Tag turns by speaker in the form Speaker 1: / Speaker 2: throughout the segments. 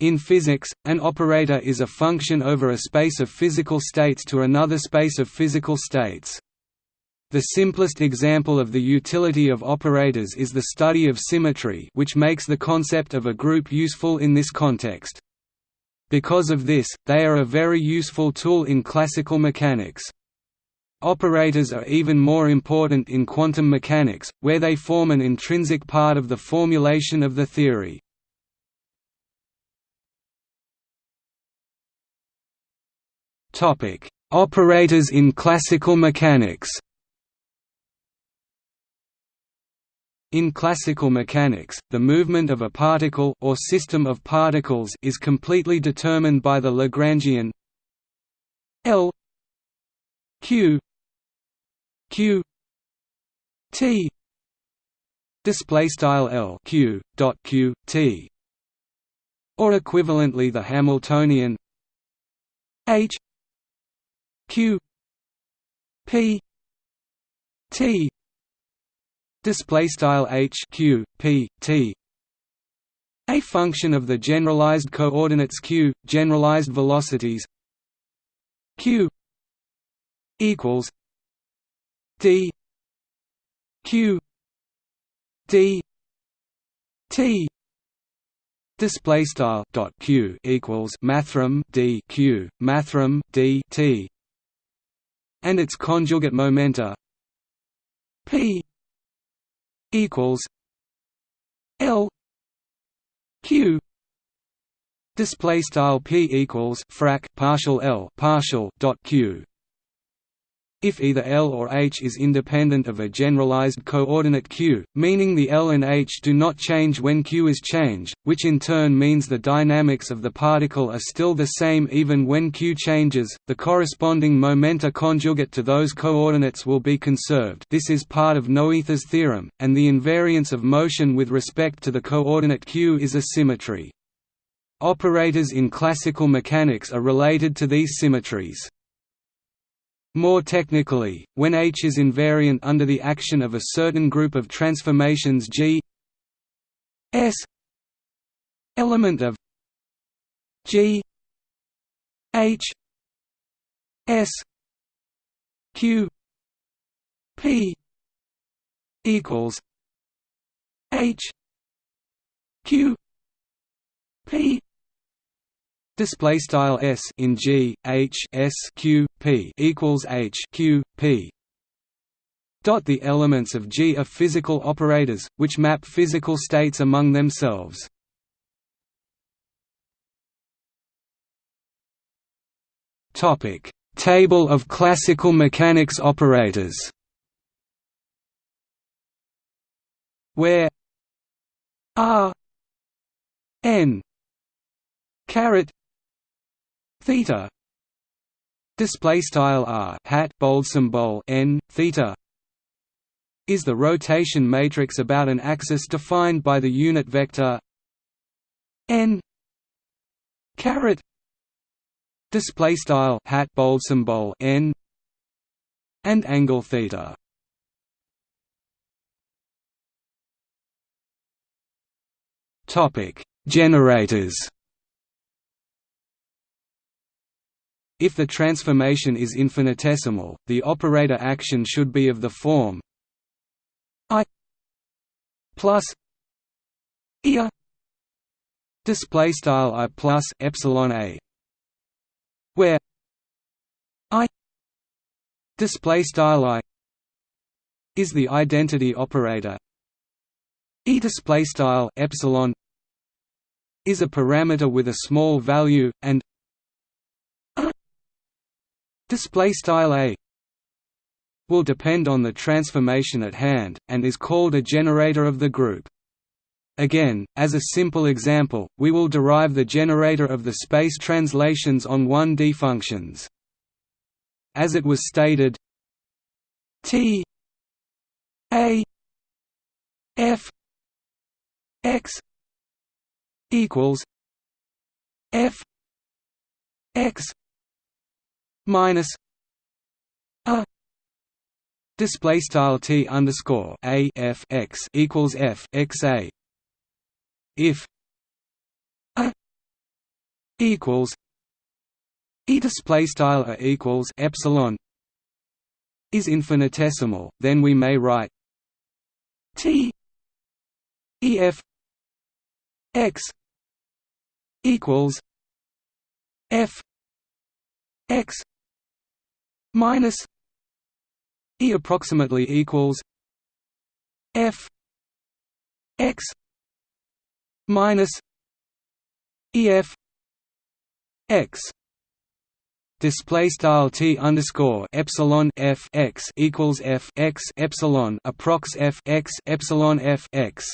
Speaker 1: In physics, an operator is a function over a space of physical states to another space of physical states. The simplest example of the utility of operators is the study of symmetry which makes the concept of a group useful in this context. Because of this, they are a very useful tool in classical mechanics. Operators are even more important in quantum mechanics, where they form an intrinsic part of the formulation of the theory. Operators in classical mechanics In classical mechanics, the movement of a particle or system of particles is completely determined by the Lagrangian L Q Q T display style L Q dot Q T or equivalently the Hamiltonian H Q P T display style H Q P T a function of the generalized coordinates q generalized velocities q equals d q d t display style dot q equals mathrm d q mathrm d t and its conjugate momenta p equals l q. Display style p equals frac partial l partial dot q if either L or H is independent of a generalized coordinate q, meaning the L and H do not change when q is changed, which in turn means the dynamics of the particle are still the same even when q changes, the corresponding momenta conjugate to those coordinates will be conserved this is part of Noether's theorem, and the invariance of motion with respect to the coordinate q is a symmetry. Operators in classical mechanics are related to these symmetries. More technically, when H is invariant under the action of a certain group of transformations G S element of G H S Q P equals H Q P display style s in g h s q p equals h q p. Dot the elements of g are physical operators which map physical states among themselves. Topic. Table of classical mechanics operators. Where r n caret theta. Display style r hat bold symbol n theta is the rotation matrix about an axis defined by the unit vector n caret. Display style hat bold symbol n and angle theta. Topic. Generators If the transformation is infinitesimal, the operator action should be of the form i plus ia display style i plus epsilon a. Where i display style i is the identity operator. E display style epsilon is a parameter with a small value and display style a will depend on the transformation at hand and is called a generator of the group Again, as a simple example, we will derive the generator of the space translations on 1D functions. As it was stated, T A F X equals F X minus a display style t underscore a f x equals f x a. If a equals e display style a equals epsilon is infinitesimal, then we may write t e f x equals F X minus E approximately equals F X minus EF X display style t underscore epsilon f x equals f x epsilon approx f x epsilon f x.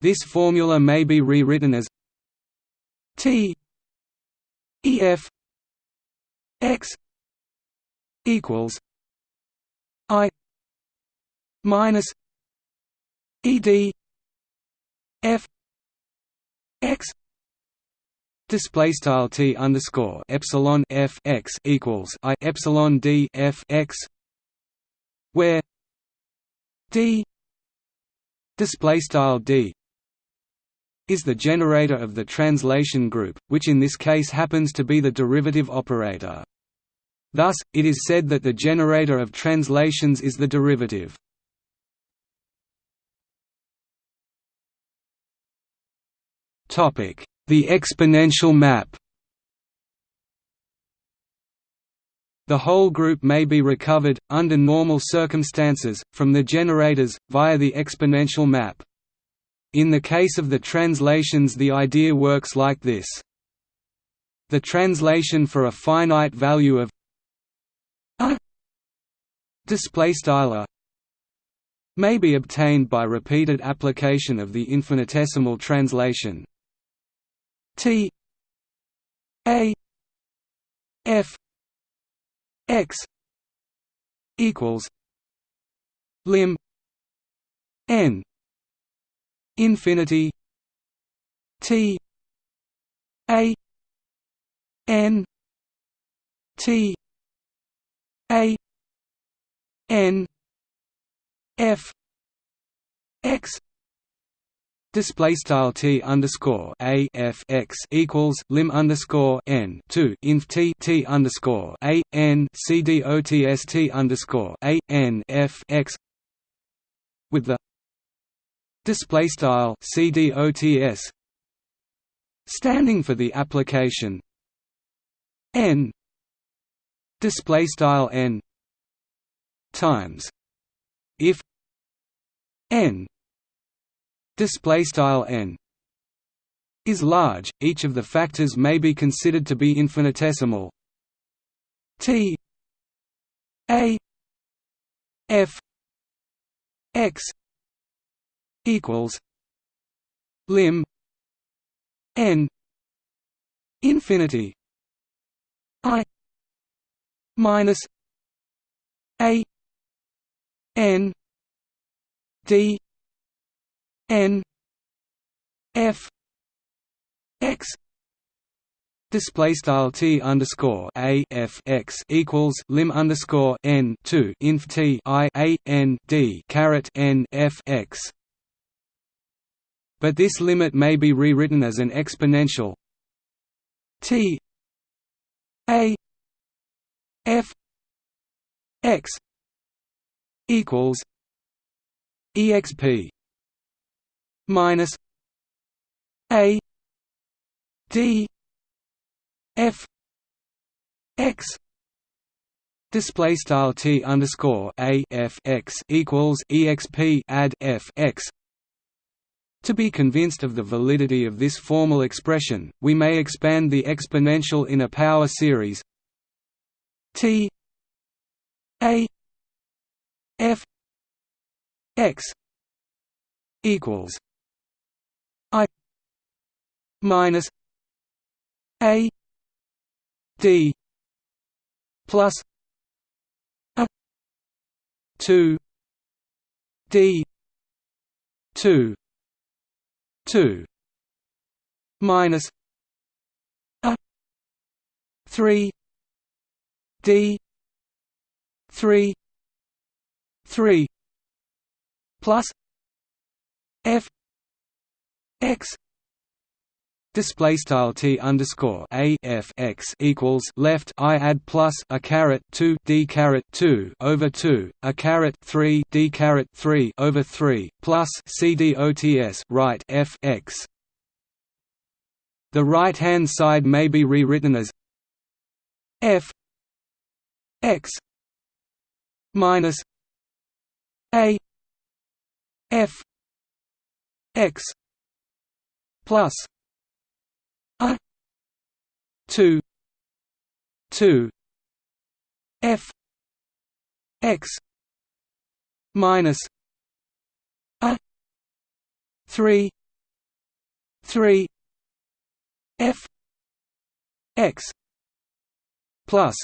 Speaker 1: This formula may be rewritten as t e f x equals i minus e d f x Display style t underscore epsilon f x equals i epsilon d f x, where d display style d is the generator of the translation group, which in this case happens to be the derivative operator. Thus, it is said that the generator of translations is the derivative. The exponential map The whole group may be recovered, under normal circumstances, from the generators, via the exponential map. In the case of the translations the idea works like this. The translation for a finite value of display may be obtained by repeated application of the infinitesimal translation T A F X equals lim n infinity T A N T A N F X Display style t underscore a f x equals lim underscore n two inf t t underscore a n c d o t s t underscore a n f x with the display style c d o t s standing for the application n display style n times if n display style n is large each of the factors may be considered to be infinitesimal. T a f x equals lim n infinity i minus a n d n f x display style t underscore a f x equals lim underscore n two inf t i a n d caret n f x. But this limit may be rewritten as an exponential t a f x equals exp minus a d f x display style t underscore a f x equals exp add f x. To be convinced of the validity of this formal expression, we may expand the exponential in a power series. T a f x equals I minus a d plus a 2 d 2 2 minus a 3 d 3 3 plus f x display style t underscore a f x equals left i add plus a caret 2 d caret 2 over 2 a caret 3 d caret 3 over 3 plus c d o t s right f x. The right hand side may be rewritten as f x minus a f x plus 2 2 f x minus a 3 3 f x plus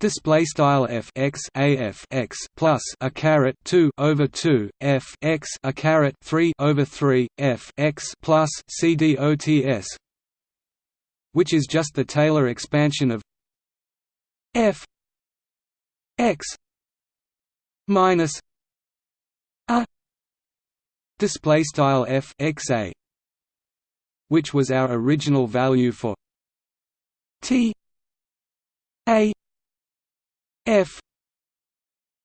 Speaker 1: display style f x a f x plus a caret 2 over 2 f x a caret 3 over 3 f x plus c d o t s which is just the Taylor expansion of f x minus a display style f x a which was our original value for t a f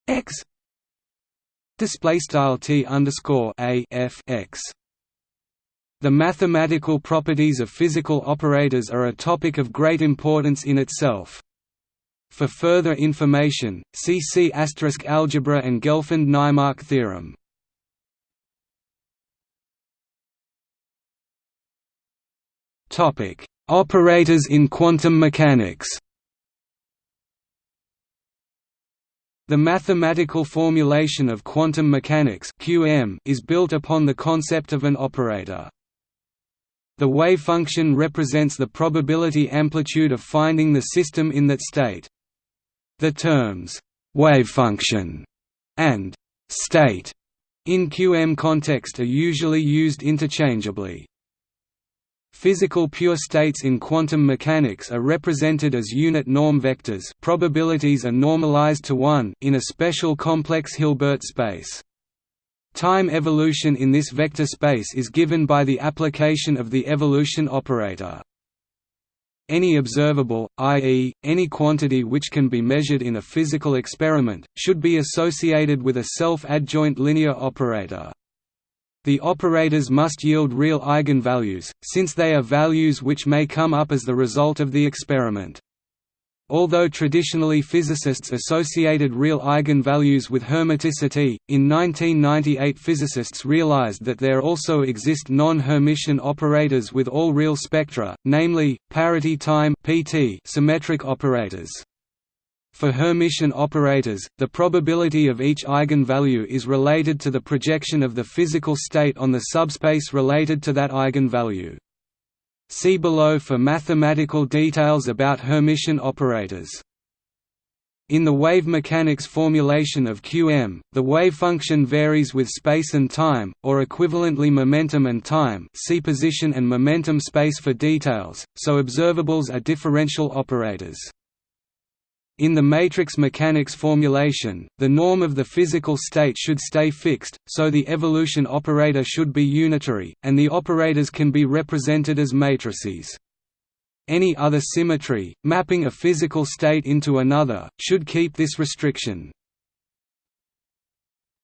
Speaker 1: x display style t underscore a f x. The mathematical properties of physical operators are a topic of great importance in itself. For further information, see C algebra and Gelfand–Naimark theorem. Topic: Operators in quantum mechanics. The mathematical formulation of quantum mechanics (QM) is built upon the concept of an operator. The wave function represents the probability amplitude of finding the system in that state. The terms wave function and state in QM context are usually used interchangeably. Physical pure states in quantum mechanics are represented as unit norm vectors probabilities are normalized to 1 in a special complex Hilbert space. Time evolution in this vector space is given by the application of the evolution operator. Any observable, i.e., any quantity which can be measured in a physical experiment, should be associated with a self-adjoint linear operator. The operators must yield real eigenvalues, since they are values which may come up as the result of the experiment. Although traditionally physicists associated real eigenvalues with Hermiticity, in 1998 physicists realized that there also exist non-Hermitian operators with all real spectra, namely, parity time symmetric operators. For Hermitian operators, the probability of each eigenvalue is related to the projection of the physical state on the subspace related to that eigenvalue. See below for mathematical details about Hermitian operators. In the wave mechanics formulation of QM, the wave function varies with space and time, or equivalently momentum and time see position and momentum space for details, so observables are differential operators. In the matrix mechanics formulation, the norm of the physical state should stay fixed, so the evolution operator should be unitary, and the operators can be represented as matrices. Any other symmetry, mapping a physical state into another, should keep this restriction.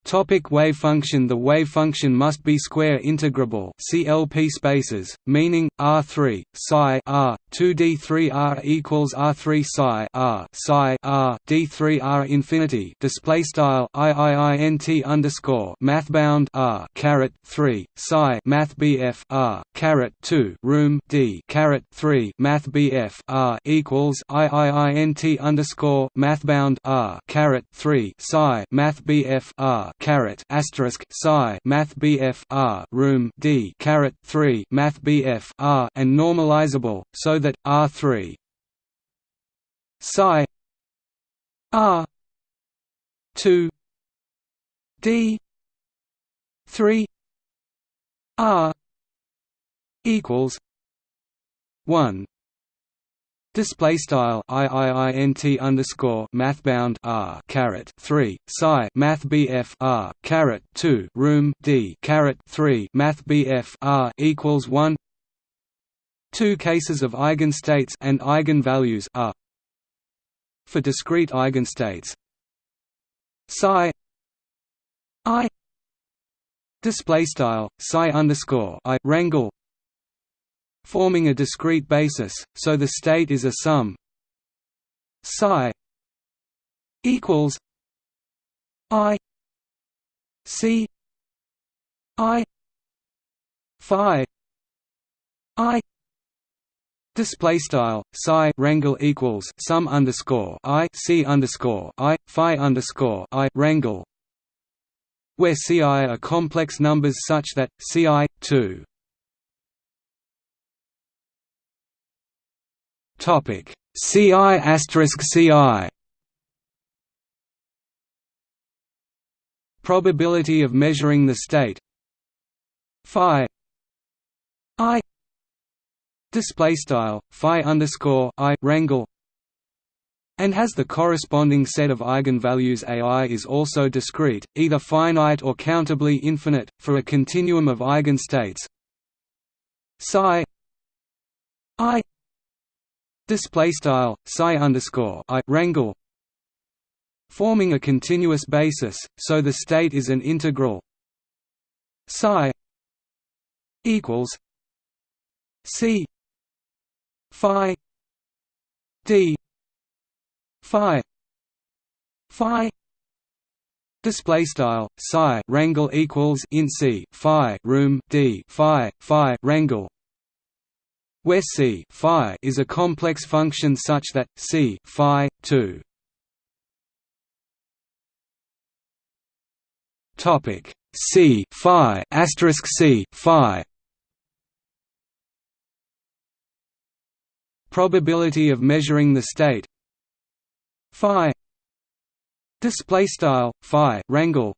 Speaker 1: Topic wave function. The wave function must be square integrable CLP spaces, meaning R3 psi R 2d3 R equals R3 psi R psi R d3 R infinity. Display style IIINT underscore mathbound R caret 3 psi math BF R caret 2 room D caret 3 math BF R equals IIINT underscore mathbound R caret 3 psi math BF R caret asterisk psi math BF R room D caret 3 math BF R and normalizable so that R3 psi R 2 D 3 R equals 1 Display style iiint underscore mathbound r caret three psi math bf r caret two room d caret three math bf r equals one. Two cases of eigenstates and eigenvalues are for discrete eigenstates. Psi i display style psi underscore i rangle forming a discrete basis, so the state is a sum psi equals i c i phi i Display style psi rangle equals sum underscore i c underscore i phi underscore i rangle, where ci are complex numbers such that ci two topic. Ci ci probability of measuring the state. Phi. I. Display style phi underscore i rangle and has the corresponding set of eigenvalues ai is also discrete, either finite or countably infinite, for a continuum of eigenstates. Psi. I display style psi underscore i rangle forming a continuous basis, so the state is an integral. Psi equals c phi d phi phi. Display style psi rangle equals in c phi room d phi phi rangle where c phi is a complex function such that c phi 2 topic. C phi asterisk c phi. Probability of measuring the state. Phi. Display style phi rangle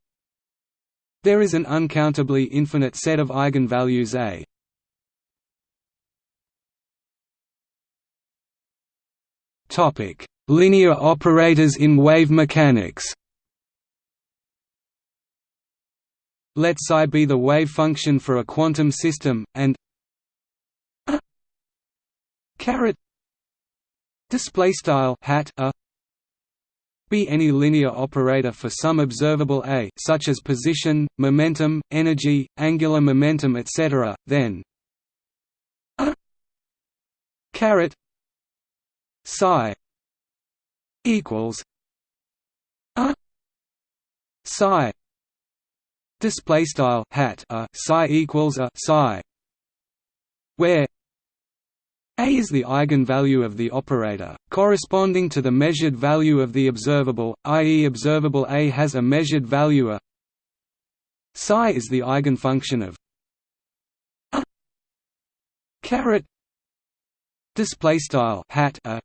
Speaker 1: there is an uncountably infinite set of eigenvalues a topic. Linear operators in wave mechanics. Let psi be the wave function for a quantum system and caret display style hat a be any linear operator for some observable a such as position momentum energy angular momentum etc then caret psi equals a psi display style hat a psi equals a psi where a is the eigenvalue of the operator, corresponding to the measured value of the observable, i.e. observable A has a measured value a psi is the eigenfunction of a caret display style hat a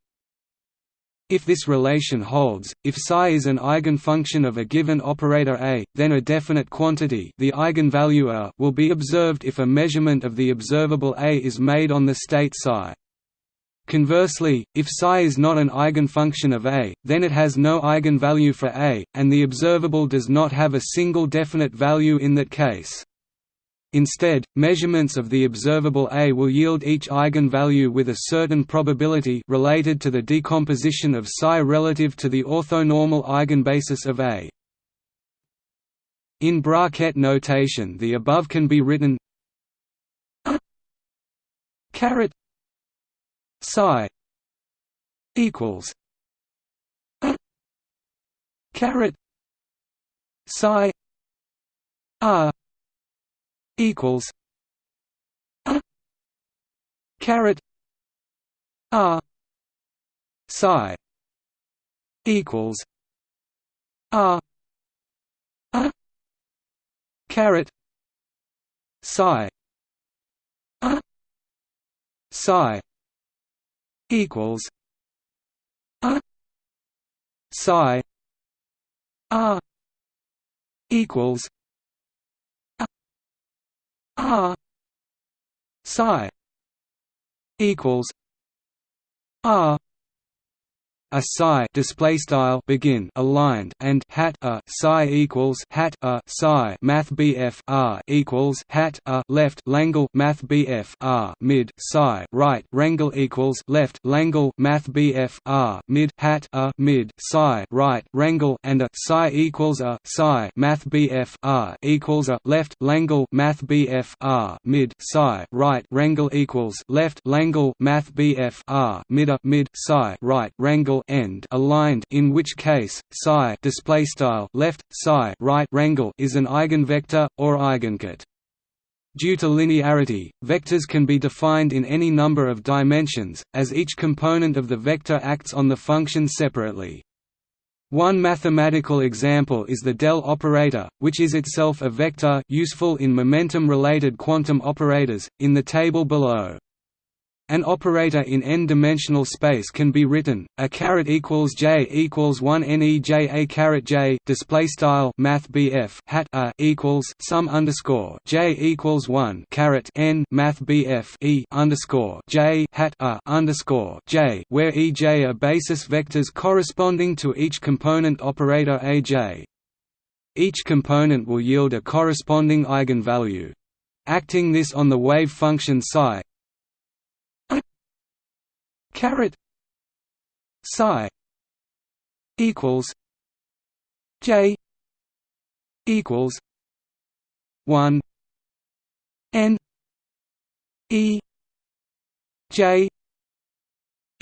Speaker 1: if this relation holds, if psi is an eigenfunction of a given operator A, then a definite quantity the eigenvalue A will be observed if a measurement of the observable A is made on the state psi. Conversely, if psi is not an eigenfunction of A, then it has no eigenvalue for A, and the observable does not have a single definite value in that case. Instead, measurements of the observable A will yield each eigenvalue with a certain probability related to the decomposition of psi relative to the orthonormal eigenbasis of A. In bracket notation the above can be written caret psi equals caret psi r equals a caret r psi equals r a caret psi a psi equals a psi r equals r psi equals r a psi display style begin aligned and hat a psi equals hat a psi math bf r equals hat a left langle math bf r mid psi right rangle equals left langle math bf r mid hat a mid psi right rangle and a psi equals a psi math bf r equals a left langle math bf r mid psi right rangle equals left langle math bf r mid a mid psi right rangle end aligned in which case psi display style left psi right rangle is an eigenvector or eigenket Due to linearity, vectors can be defined in any number of dimensions, as each component of the vector acts on the function separately. One mathematical example is the del operator, which is itself a vector useful in momentum-related quantum operators, in the table below. An operator in n-dimensional space can be written a caret equals j equals one nej a caret j display style math bf hat a equals sum underscore j equals one caret n math bf e underscore j hat a underscore j, where ej are basis vectors corresponding to each component operator aj. Each component will yield a corresponding eigenvalue. Acting this on the wave function psi, caret psi equals j equals 1 n e j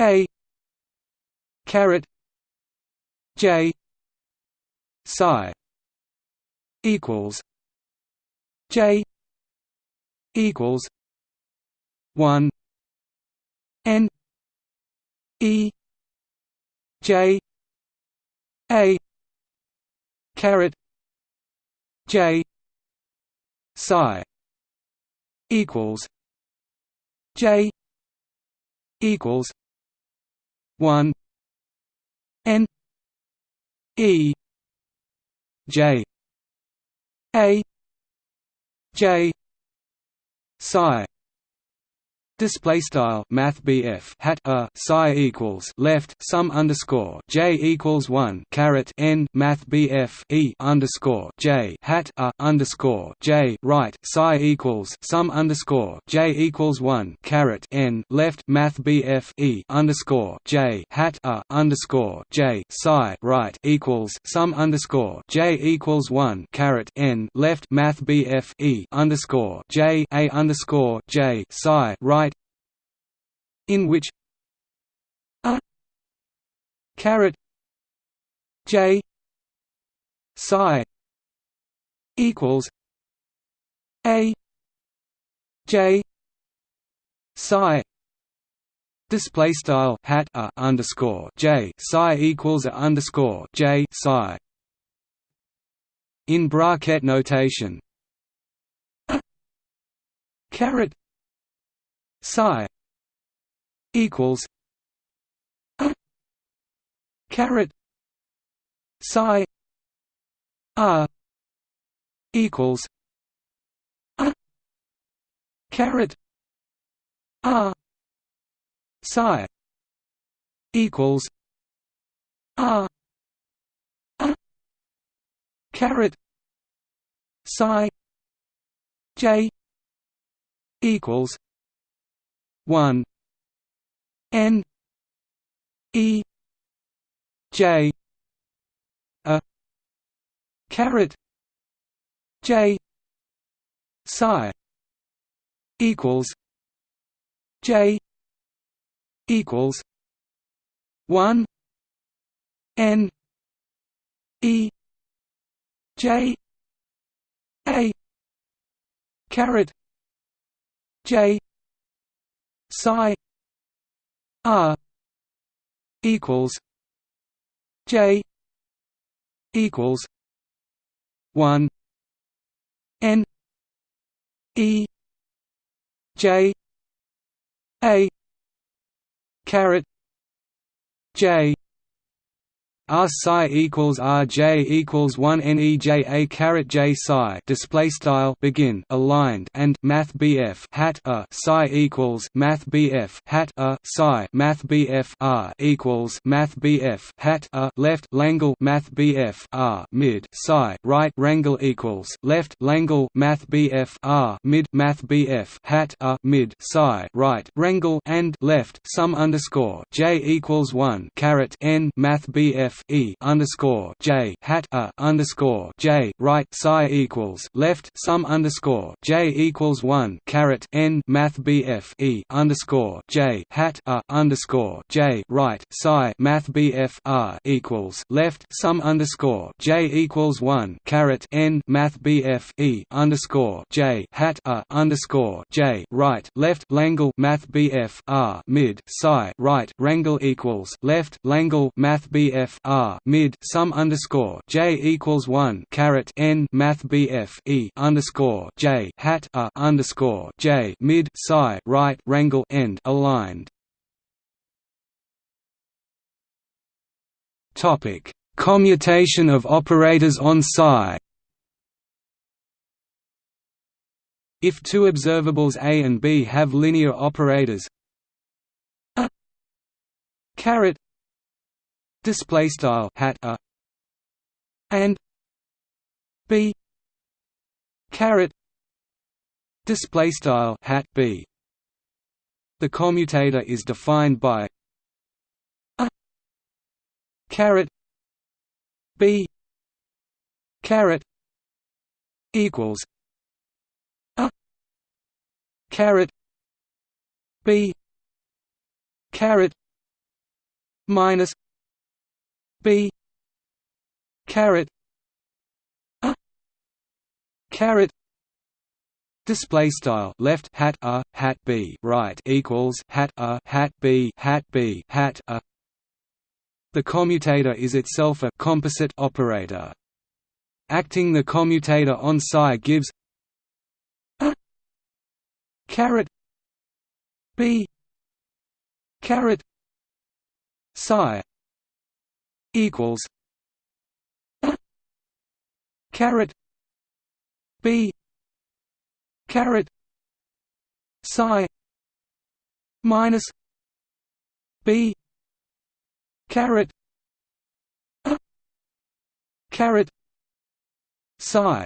Speaker 1: a caret j psi equals j equals 1 n E J A caret J psi equals J equals one N E J A J psi Display style Math B F hat a psi equals left sum underscore j equals one caret n Math e underscore j hat a underscore j right psi equals sum underscore j equals one caret n left Math e underscore j hat a underscore j psi right equals sum underscore j equals one caret n left Math e underscore j a underscore j psi right in which a caret j psi equals a j psi display style hat a underscore j psi equals a underscore j psi. In bracket notation caret psi equals a caret psi r equals a caret r psi equals r a caret psi j equals 1 N E J a caret J psi equals J equals one N E J A caret J psi R equals J equals one N E J A caret J R psi equals R J equals one N E J A caret J psi display style begin aligned and Math BF hat a psi equals Math BF hat a psi Math BF R equals Math BF hat a left Langle Math BF R mid psi right Rangle equals left Langle Math BF R mid Math BF hat a mid psi right Rangle and left sum underscore J equals one caret N Math BF f e underscore j hat a underscore j right psi equals left sum underscore j equals one caret n math bf e underscore j hat a underscore j right psi math bf r equals left sum underscore j equals one caret n math bf e underscore j hat a underscore j right left Langle math bf r mid psi right Rangle equals left Langle math bf R mid sum underscore J equals one caret N Math BF E underscore J hat a underscore J mid psi right Rangle end aligned. Topic Commutation of operators on psi If two observables A and B have linear operators a caret display style hat a and b caret display style hat b. The commutator is defined by a caret b caret equals a caret b caret minus b. Caret a. Caret Display style. Left hat a hat b. Right equals hat a hat b hat b hat a. The commutator is itself a composite operator. Acting the commutator on psi gives a. Caret. B. Caret. Psi equals a caret b caret psi minus b caret a caret psi.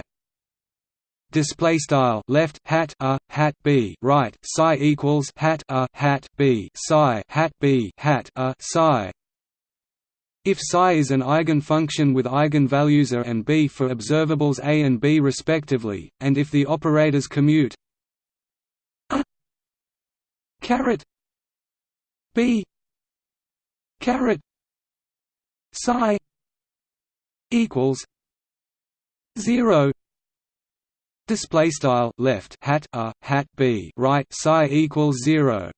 Speaker 1: Display style left hat a hat b right psi equals hat a hat b psi hat b hat a psi if psi is an eigenfunction with eigenvalues a and b for observables a and b respectively, and if the operators commute a caret b caret psi equals zero. Display style left hat a hat b right psi equals zero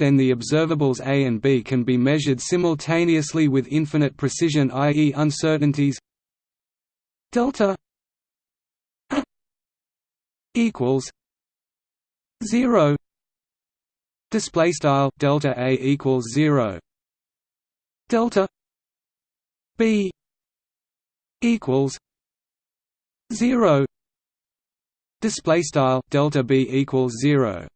Speaker 1: then the observables A and B can be measured simultaneously with infinite precision i.e. uncertainties. Delta a equals 0 display style delta a equals 0 delta b equals 0 display style delta b equals 0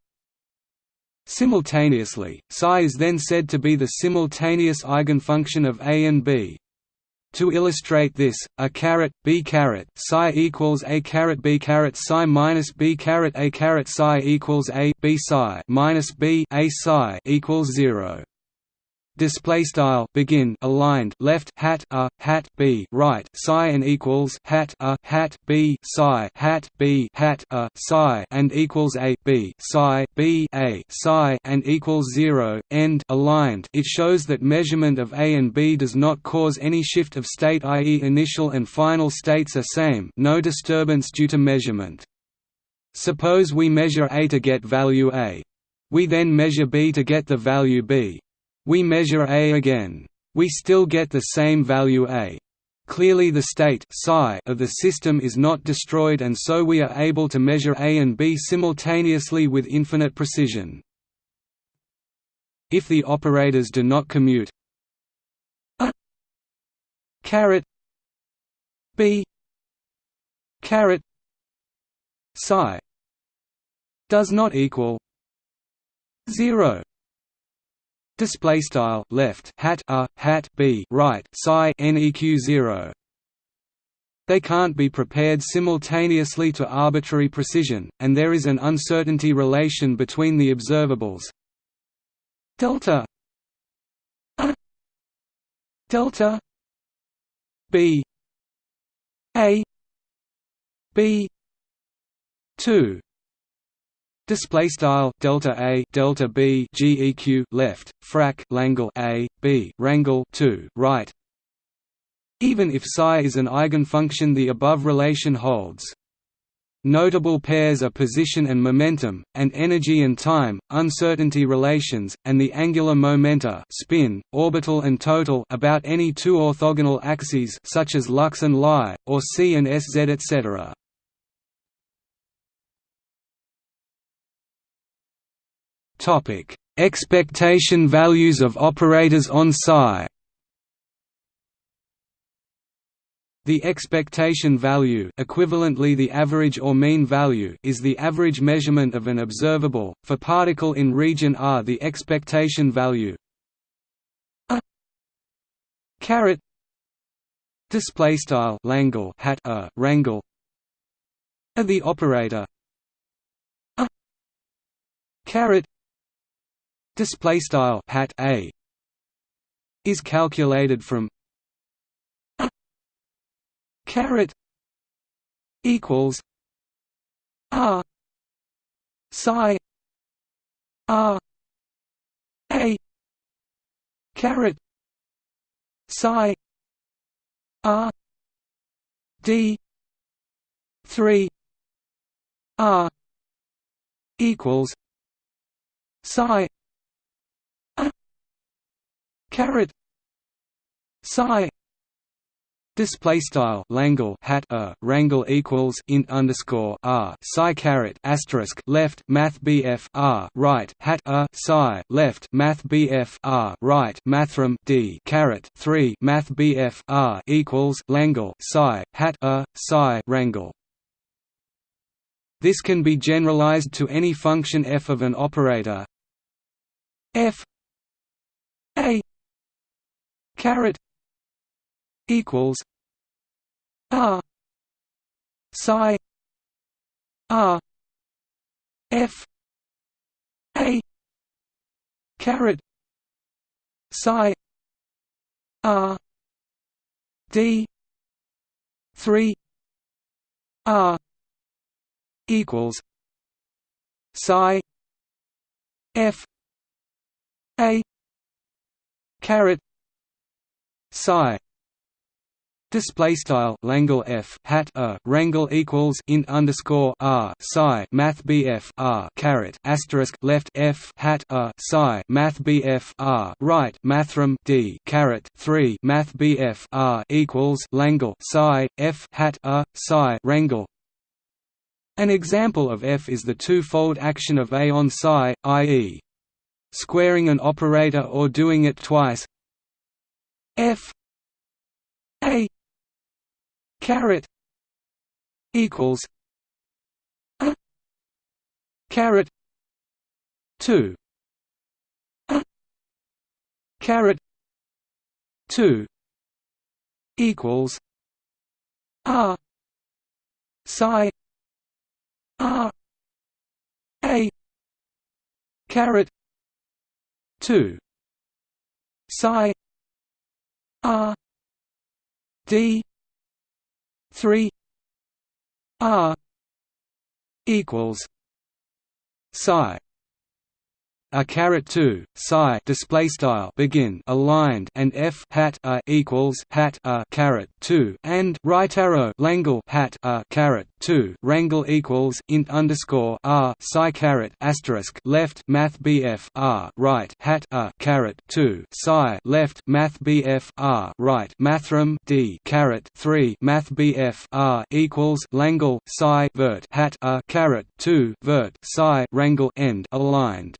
Speaker 1: Simultaneously, psi is then said to be the simultaneous eigenfunction of A and B. To illustrate this, a caret b caret psi equals a caret b caret psi minus b caret a caret psi equals a b psi minus b a psi equals zero display style begin aligned left hat a hat b right psi and equals hat a hat b psi hat b hat a psi and equals a b psi b a psi and equals 0 end aligned. It shows that measurement of a and b does not cause any shift of state i.e. initial and final states are same no disturbance due to measurement. Suppose we measure a to get value a. We then measure b to get the value b we measure A again. We still get the same value A. Clearly the state of the system is not destroyed and so we are able to measure A and B simultaneously with infinite precision. If the operators do not commute a caret b caret psi does not equal 0 display style left hat a hat b right psi neq 0 they can't be prepared simultaneously to arbitrary precision, and there is an uncertainty relation between the observables. Delta a. Delta b. A. B. 2 Display style delta a delta b geq left frac langle a b rangle 2 right even if psi is an eigenfunction the above relation holds. Notable pairs are position and momentum, and energy and time, uncertainty relations, and the angular momenta spin, orbital and total about any two orthogonal axes such as lux and lie, or c and sz etc. Expectation values of operators on psi. The expectation value equivalently the average or mean value is the average measurement of an observable, for particle in region R. The expectation value a caret display style langle hat a rangle of the operator a caret display style hat a is calculated from caret equals R psi R A caret psi R D three R equals psi caret psi. Display style. Langle. Hat. A. Rangle equals int underscore r. Psi caret asterisk. Left. Math BF r. Right. Hat. A. Psi. Left. Math BF r. Right. Mathrm. D. Caret three. Math BF r equals Langle. Psi. Hat. A. Psi. Rangle. This can be generalized to any function f of an operator. F. A caret equals R psi R F A caret psi R D three R equals psi F A caret psi Display style Langle F hat a rangle equals int underscore R psi Math BF R caret asterisk left F hat a psi Math BF R right Mathrm D caret three Math BF R equals Langle psi F hat a psi rangle An example of F is the two-fold action of A on psi, i.e. squaring an operator or doing it twice F A caret equals a caret 2 a caret 2 equals r psi r a caret 2 psi r d three R equals psi a caret 2 psi display style begin aligned and f hat a equals hat a caret 2 and right arrow langle hat a caret 2 rangle equals int underscore r psi caret asterisk left math bf r right hat a caret 2 psi left math bf r right mathrm d caret 3 math bf r equals langle psi vert hat a caret 2 vert psi rangle end aligned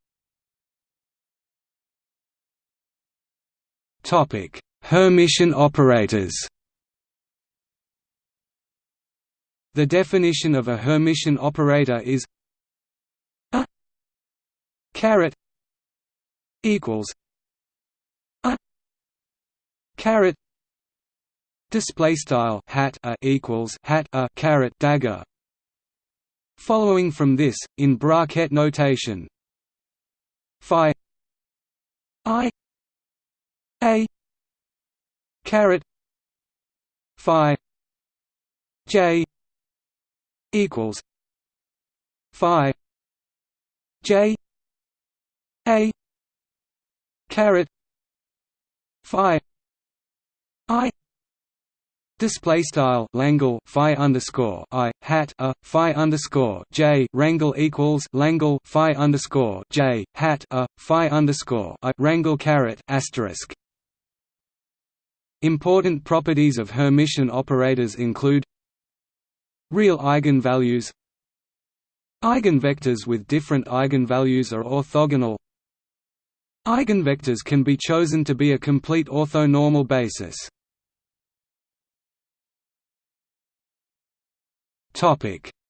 Speaker 1: Topic: Hermitian operators. The definition of a Hermitian operator is a caret equals a caret display style hat a equals hat a caret dagger. Following from this, in bracket notation, phi i a caret phi j equals phi j a caret phi i Display style Langle Phi underscore I hat a Phi underscore J Rangle equals Langle Phi underscore J hat a Phi underscore I Rangle caret asterisk Important properties of Hermitian operators include Real eigenvalues Eigenvectors with different eigenvalues are orthogonal Eigenvectors can be chosen to be a complete orthonormal basis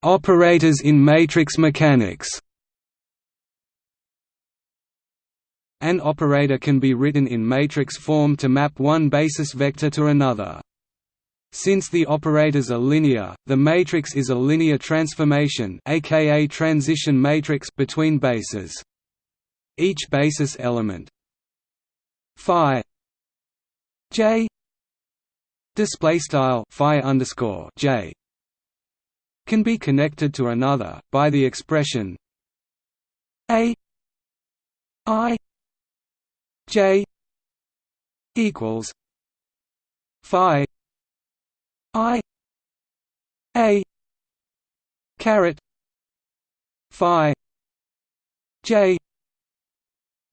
Speaker 1: Operators in matrix mechanics. An operator can be written in matrix form to map one basis vector to another. Since the operators are linear, the matrix is a linear transformation aka transition matrix between bases. Each basis element phi j display style phi underscore j can be connected to another, by the expression a i j equals phi i a caret phi j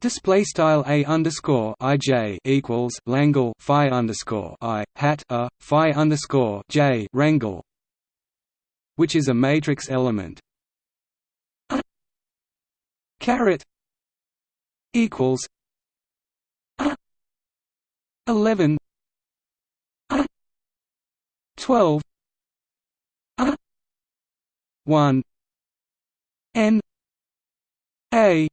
Speaker 1: Display style a underscore ij equals Langle phi underscore i hat a phi underscore j Rangle which is a matrix element. A caret equals 11 a 12 a 1 n a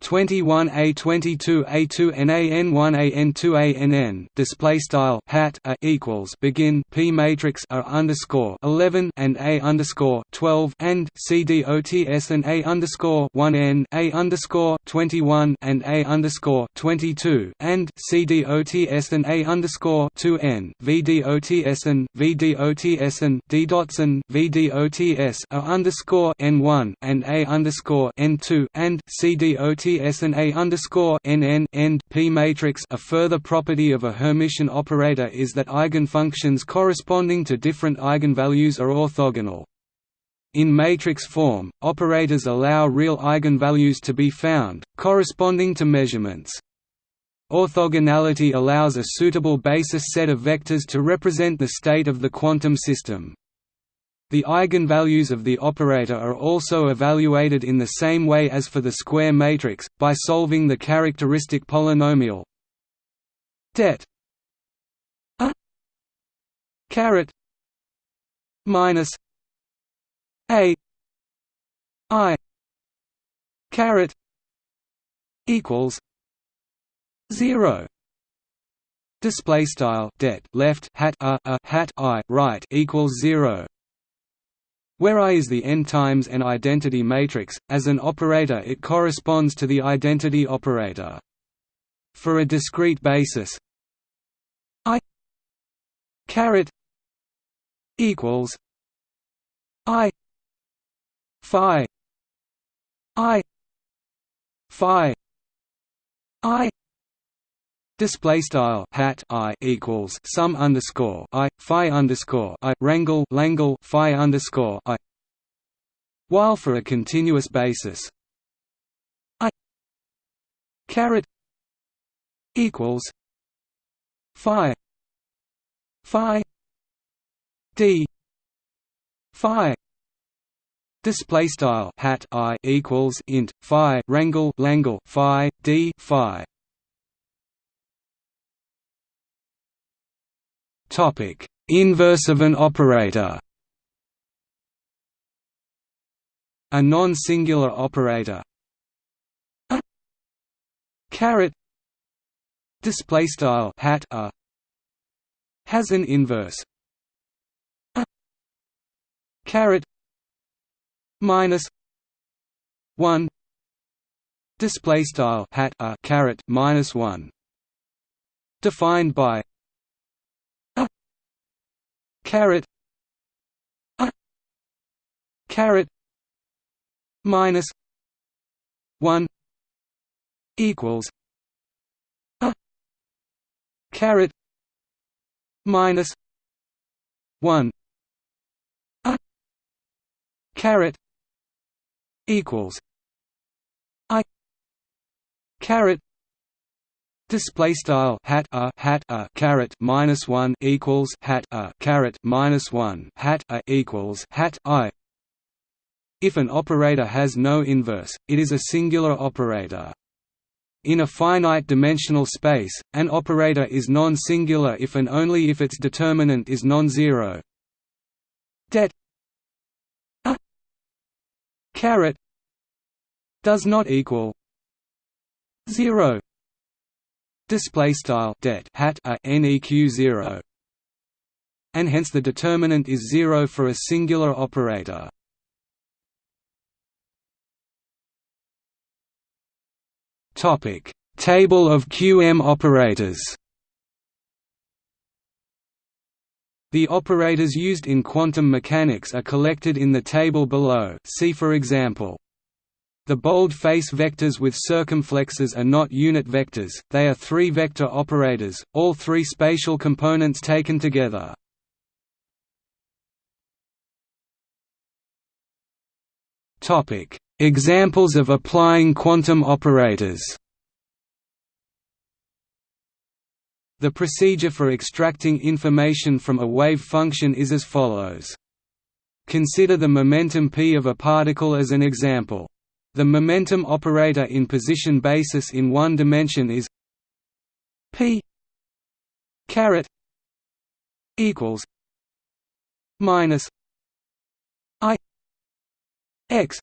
Speaker 1: 21 a 22 a 2 n a n 1 a n 2 a n n display style hat a equals begin p matrix a underscore 11 and a underscore 12 and c d o t s and a underscore 1 n a underscore 21 and a underscore 22 and c d o t s and a underscore 2 n v d o t s and v d o t s and d dots and v d o t s a underscore n 1 and a underscore n 2 and c d o t SNA underscore NN end P matrix. A further property of a Hermitian operator is that eigenfunctions corresponding to different eigenvalues are orthogonal. In matrix form, operators allow real eigenvalues to be found, corresponding to measurements. Orthogonality allows a suitable basis set of vectors to represent the state of the quantum system. The eigenvalues of the operator are also evaluated in the same way as for the square matrix, by solving the characteristic polynomial. Det. A. Caret. Minus. A. I. Caret. Equals. Zero. Display style. Det. Left. Hat. A, a. Hat. I. Right. Equals zero where I is the n times n identity matrix, as an operator it corresponds to the identity operator. For a discrete basis I caret equals I phi I phi I Display style hat i equals sum underscore i phi underscore i rangle langle phi underscore i. While for a continuous basis, i caret equals phi phi d phi display style hat i equals int phi rangle langle phi d phi Topic: Inverse of an operator. a non-singular operator. A caret. Display style hat a has an inverse. A caret. Minus 1 display style hat a caret minus 1 defined by caret a caret minus 1 equals a caret minus 1 a caret equals i caret display style hat a hat a caret minus 1 equals hat a caret minus 1 hat a equals hat i if an operator has no inverse it is a singular operator in a finite-dimensional space, an operator is non-singular if and only if its determinant is non-zero. Det a caret does not equal zero. Display style det hat a neq zero, and hence the determinant is zero for a singular operator. Topic: Table of QM operators. The operators used in quantum mechanics are collected in the table below. See for example. The bold-face vectors with circumflexes are not unit vectors, they are three-vector operators, all three spatial components taken together. Examples of applying quantum operators The procedure for extracting information from a wave function is as follows. Consider the momentum p of a particle as an example. The momentum operator in position basis in one dimension is p caret equals minus i x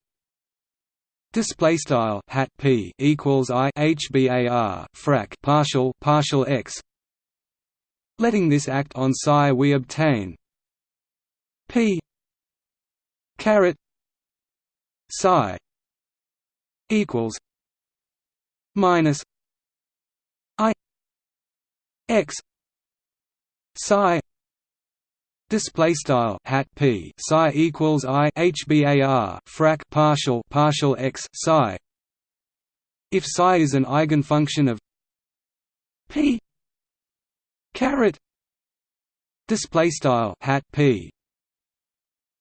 Speaker 1: display style hat p equals i hbar frac partial partial x. Letting this act on psi we obtain p caret psi equals minus i x psi display style hat p psi equals i hbar frac partial partial x psi. If psi is an eigenfunction of p caret display style hat p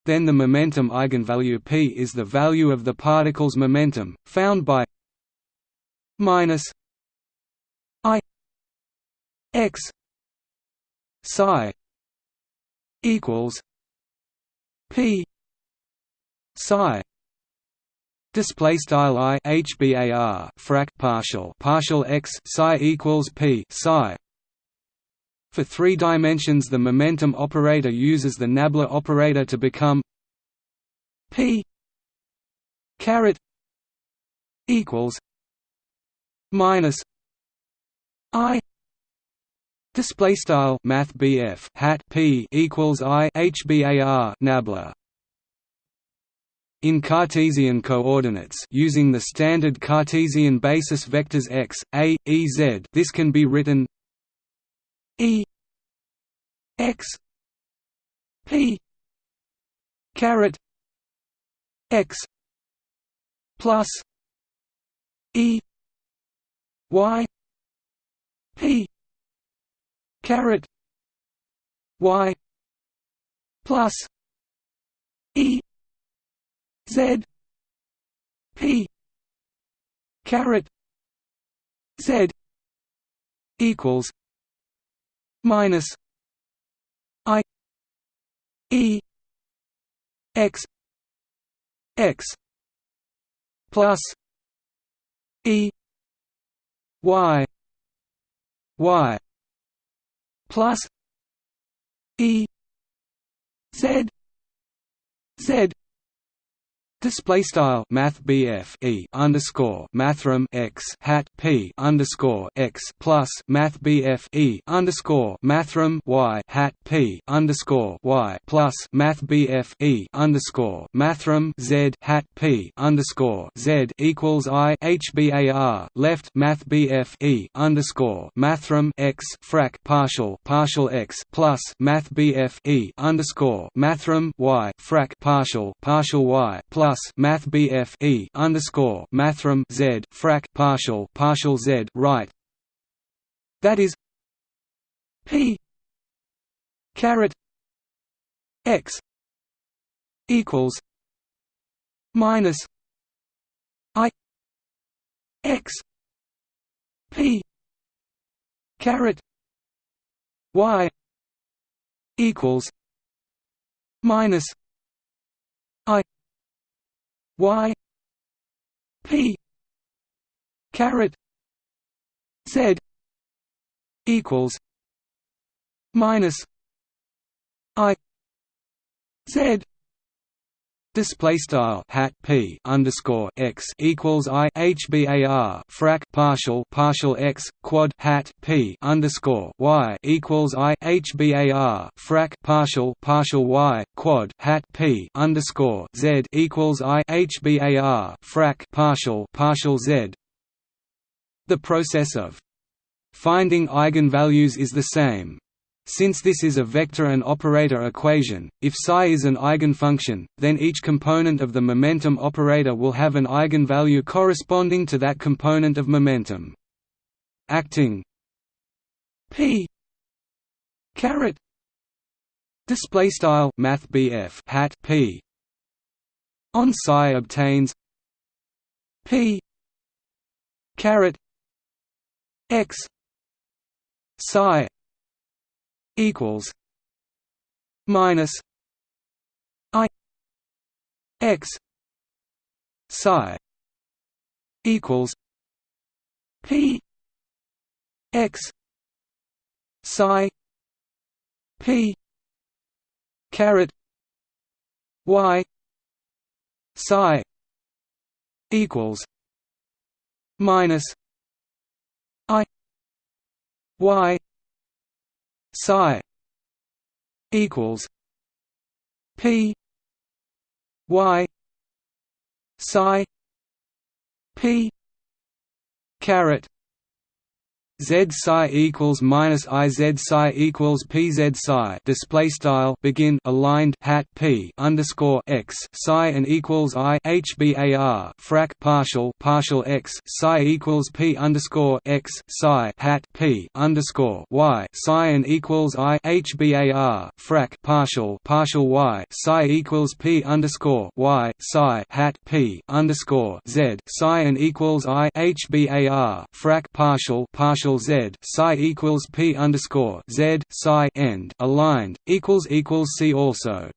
Speaker 1: then the momentum eigenvalue p is the value of the particle's momentum, found by minus i x psi equals p psi display style i hbar frac partial partial x psi equals p psi for three dimensions the momentum operator uses the nabla operator to become p caret equals minus i display style math hat p equals i hbar nabla. In Cartesian coordinates using the standard Cartesian basis vectors x, a, e z this can be written E X P caret X plus E Y P caret Y plus E Z P caret Z equals minus I E X X plus E Y Y plus E Z Z Display style Math e underscore Mathrm x hat p underscore x plus Math e underscore Mathrm y hat p underscore y plus Math e underscore Mathrm z hat p underscore z equals I HBAR left Math e underscore Mathrm x frac partial partial x plus Math e underscore Mathrm y frac partial partial y plus plus Math BF E underscore Mathrm Z frac partial partial Z right. That is P caret X equals minus I X P caret Y equals minus y p caret z equals minus i z Display style hat p underscore x equals i hbar frac partial partial x quad hat p underscore y equals i hbar frac partial partial y quad hat p underscore z equals i hbar frac partial partial z. The process of finding eigenvalues is the same. Since this is a vector and operator equation, if psi is an eigenfunction, then each component of the momentum operator will have an eigenvalue corresponding to that component of momentum. Acting p caret display style math hat p on psi obtains p caret x psi equals minus I X psi equals P X psi P caret Y psi equals minus I Y psi equals p y psi p caret Z psi equals minus I Z psi equals P Z psi. Display style begin aligned hat P underscore x psi and equals I HBAR frac partial partial x psi equals P underscore x psi hat P underscore y. Psi and equals I HBAR frac partial partial y psi equals P underscore y psi hat P underscore Z. Psi and equals I HBAR frac partial partial partial z psi equals p underscore z psi end aligned equals equals see also